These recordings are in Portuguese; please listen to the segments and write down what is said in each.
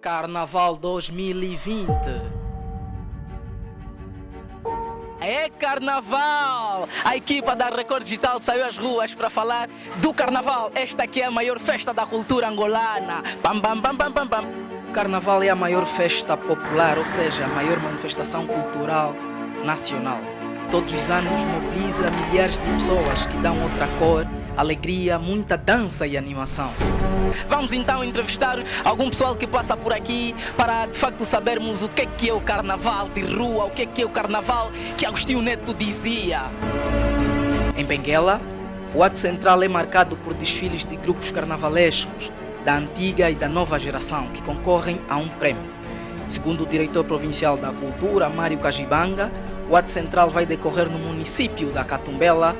Carnaval 2020. É carnaval! A equipa da Record Digital saiu às ruas para falar do carnaval. Esta aqui é a maior festa da cultura angolana. Pam, pam, pam, pam, pam, pam. O carnaval é a maior festa popular, ou seja, a maior manifestação cultural nacional. Todos os anos mobiliza milhares de pessoas que dão outra cor alegria, muita dança e animação. Vamos então entrevistar algum pessoal que passa por aqui para de facto sabermos o que é, que é o carnaval de rua, o que é, que é o carnaval que Agostinho Neto dizia. Em Benguela, o ato central é marcado por desfiles de grupos carnavalescos da antiga e da nova geração que concorrem a um prêmio. Segundo o diretor provincial da Cultura, Mário Cajibanga, o ato central vai decorrer no município da Catumbela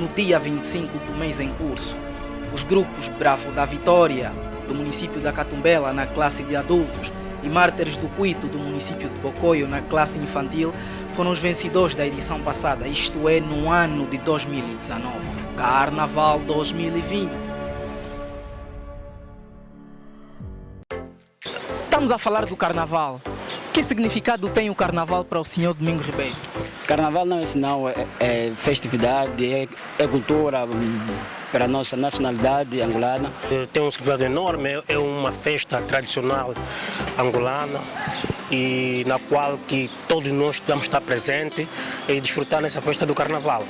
no dia 25 do mês em curso. Os grupos Bravo da Vitória, do município da Catumbela, na classe de adultos, e Mártires do Cuito, do município de Bocoio, na classe infantil, foram os vencedores da edição passada, isto é, no ano de 2019. Carnaval 2020. Estamos a falar do Carnaval. Que significado tem o Carnaval para o senhor Domingo Ribeiro? Carnaval não é sinal, é, é festividade, é, é, cultura hum, para a nossa nacionalidade angolana. Tem um significado enorme, é uma festa tradicional angolana e na qual que todos nós podemos estar presentes e desfrutar nessa festa do Carnaval.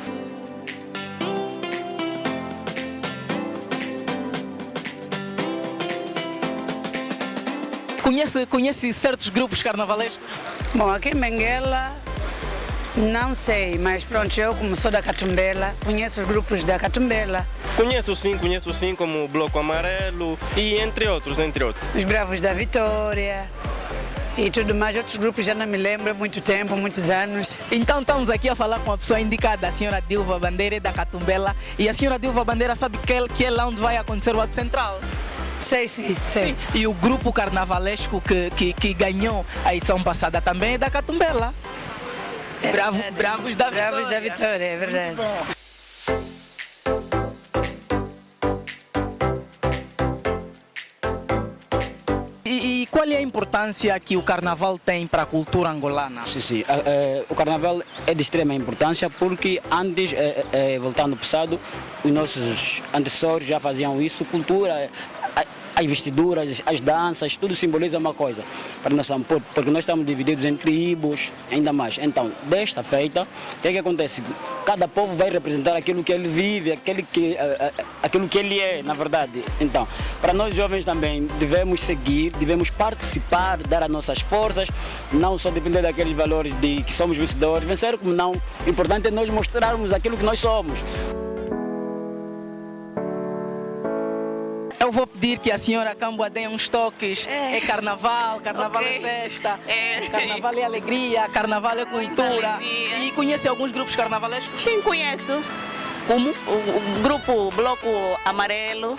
Conhece, conhece certos grupos carnavalescos? Bom, aqui em Benguela não sei, mas pronto, eu como sou da Catumbela, conheço os grupos da Catumbela. Conheço sim, conheço sim, como o Bloco Amarelo e entre outros, entre outros. Os Bravos da Vitória e tudo mais, outros grupos já não me lembro, muito tempo, muitos anos. Então estamos aqui a falar com a pessoa indicada, a senhora Dilva Bandeira da Catumbela e a senhora Dilva Bandeira sabe que, que é lá onde vai acontecer o ato central. Sei, sim, sei. Sim. E o grupo carnavalesco que, que, que ganhou a edição passada também é da Catumbela. É Bravo, bravos da Vitória. Bravos da Vitória, é verdade. E, e, qual é a importância que o carnaval tem para a cultura angolana? Sim, sim. o carnaval é de extrema importância porque antes, voltando ao passado, os nossos antecessores já faziam isso. Cultura as vestiduras, as danças, tudo simboliza uma coisa para nação, porque nós estamos divididos em tribos, ainda mais. Então, desta feita, o que, é que acontece? Cada povo vai representar aquilo que ele vive, aquele que, aquilo que ele é, na verdade. Então, para nós jovens também, devemos seguir, devemos participar, dar as nossas forças, não só depender daqueles valores de que somos vencedores, vencer como não. O importante é nós mostrarmos aquilo que nós somos. Eu vou pedir que a senhora Cambua dê uns toques. É, é carnaval, carnaval okay. é festa, é. carnaval é alegria, carnaval é cultura. E conhece alguns grupos carnavalescos? Sim, conheço. Como? O, o grupo Bloco Amarelo,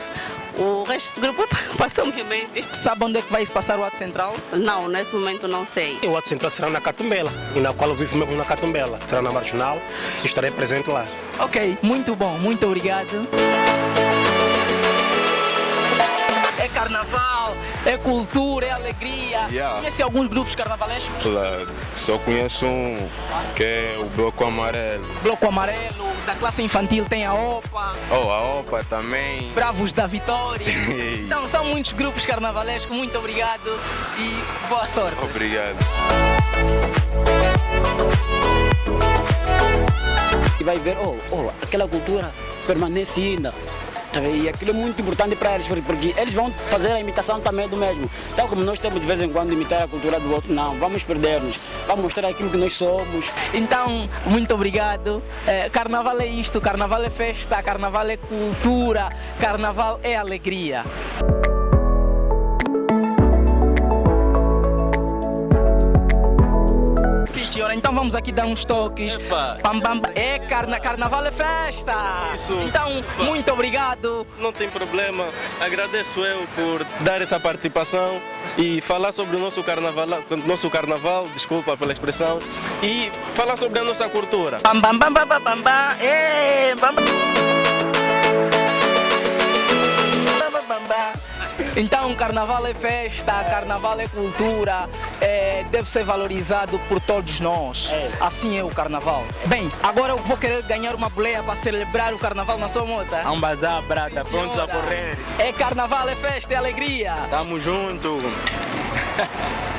o resto do grupo passou minha mente. Sabe onde é que vai se passar o ato central? Não, nesse momento não sei. O ato central será na Catumbela, e na qual eu vivo mesmo na Catumbela. Será na Marginal e estarei presente lá. Ok, muito bom, muito obrigado é carnaval, é cultura, é alegria. Yeah. Conhece alguns grupos carnavalescos? Claro, só conheço um, que é o Bloco Amarelo. Bloco Amarelo, da classe infantil tem a OPA. Oh, a OPA também. Bravos da Vitória. então são muitos grupos carnavalescos, muito obrigado e boa sorte. Obrigado. E vai ver, oh, oh, aquela cultura permanece ainda. E aquilo é muito importante para eles, porque eles vão fazer a imitação também do mesmo. Tal como nós temos de vez em quando imitar a cultura do outro, não, vamos perder-nos. Vamos mostrar aquilo que nós somos. Então, muito obrigado. É, carnaval é isto, carnaval é festa, carnaval é cultura, carnaval é alegria. Então vamos aqui dar uns toques. Pam, pam, é carna, carnaval é festa. Isso. Então, Epa. muito obrigado. Não tem problema. Agradeço eu por dar essa participação e falar sobre o nosso carnaval, nosso carnaval, desculpa pela expressão, e falar sobre a nossa cultura. Bam, bam, bam, bam, bam, bam, bam. É, bam, bam. Bam, bam, bam. Então, carnaval é festa, carnaval é cultura, é, deve ser valorizado por todos nós. É. Assim é o carnaval. Bem, agora eu vou querer ganhar uma boleia para celebrar o carnaval na sua moto. Um bazar, brada, prontos a correr. É carnaval, é festa, é alegria. Tamo junto.